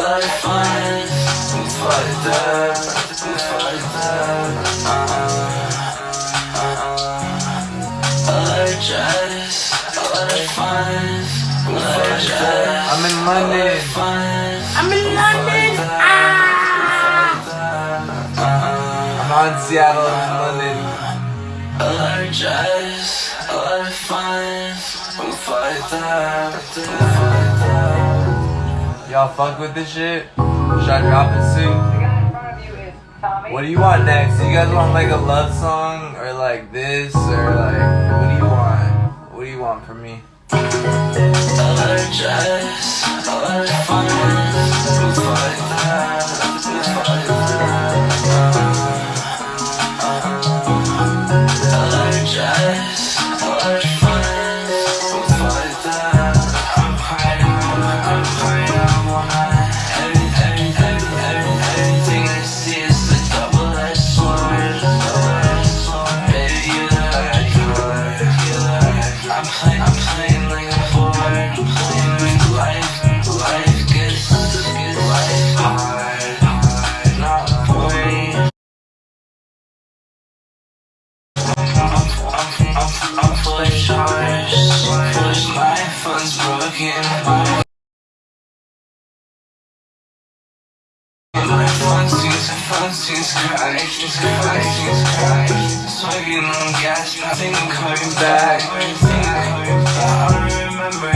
a fun. I'm fucked up, I'm. Uh-uh, uh-uh. A lot of just a fun. I'm fucked. I'm in London. I'm in London. I'm out in Seattle, I'm in London. A lot of just a lot of fun. I'm fucked up. I'm fucked up. Y'all fuck with this shit? Should I drop it soon? What do you want next? Do you guys want like a love song or like this or like what do you want? What do you want from me? She's crying, she's crying, she's crying On gas, I think I'm coming back I think I'm coming back. I remember